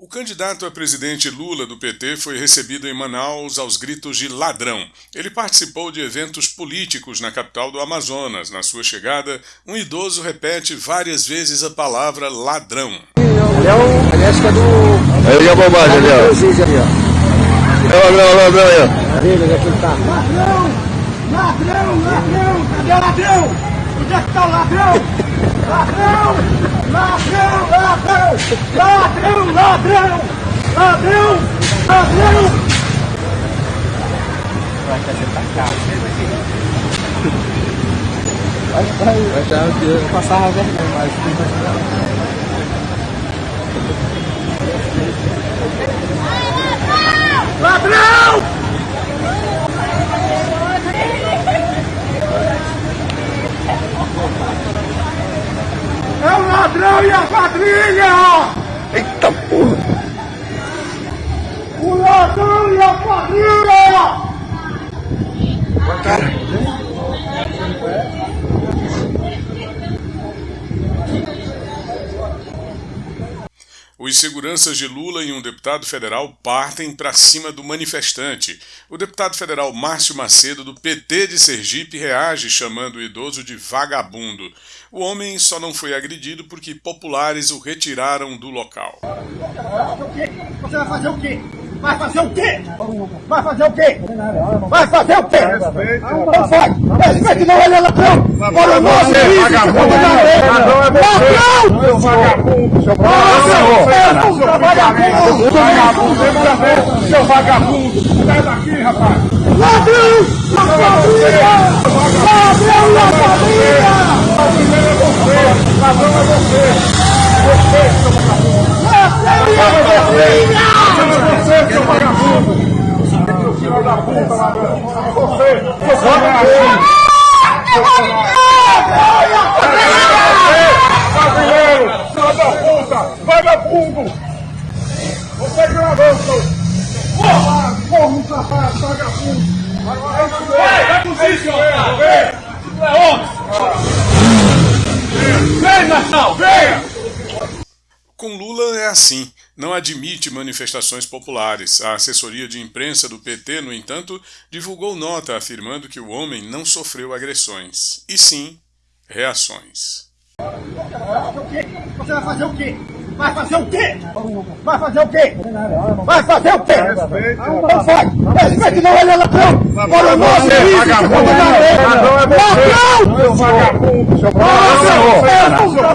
O candidato a presidente Lula do PT foi recebido em Manaus aos gritos de ladrão. Ele participou de eventos políticos na capital do Amazonas. Na sua chegada, um idoso repete várias vezes a palavra ladrão. Léo, aliás, que é do. Aí a bobagem ali, ó. É o ladrão, ladrão aí, ó. Onde é ele tá? Ladrão! Ladrão! Ladrão! Cadê o ladrão? Onde é que tá o ladrão? Ladrão! Ladrão! Ladrão! Ladrão! Ladrão! Ladrão! Vai fazer pra cá. Vai, vai, vai já passava vergonha, mas! É o ladrão e a quadrilha! Eita porra. O ladrão e a quadrilha! Os seguranças de Lula e um deputado federal partem para cima do manifestante. O deputado federal Márcio Macedo, do PT de Sergipe, reage chamando o idoso de vagabundo. O homem só não foi agredido porque populares o retiraram do local. Você vai fazer o quê? Vai fazer o quê? Vai fazer o quê? Vai fazer o quê? Não faz! Respeite não, é ladrão! Olha o nosso vagabundo. Ladrão é você. Ladrão! Seu vagabundo. Seu Vagabundo! Vagabundo! vagabundo. Seu vagabundo. Sai daqui, rapaz. Ladrão! A família! Ladrão e a família! Ladrão é você. Ladrão é você. Você, seu vagabundo. Ladrão e a família! Ladrão é você, seu vagabundo. Filho da puta, ladrão. Você, seu vagabundo. Brasileiro, filho da puta, vagabundo! Você ladrão, seu... Porra, porra, safado, vagabundo! Vai, vai cozinhar, seu otário! Lula é assim, não admite manifestações populares. A assessoria de imprensa do PT, no entanto, divulgou nota afirmando que o homem não sofreu agressões, e sim reações. Você vai fazer o quê? Vai fazer o quê? Vai fazer o quê? Vai fazer o quê? Não faz! Respeite não, ele é ladrão! Olha o nosso vagabundo! Ladrão! Ladrão! Vagabundo!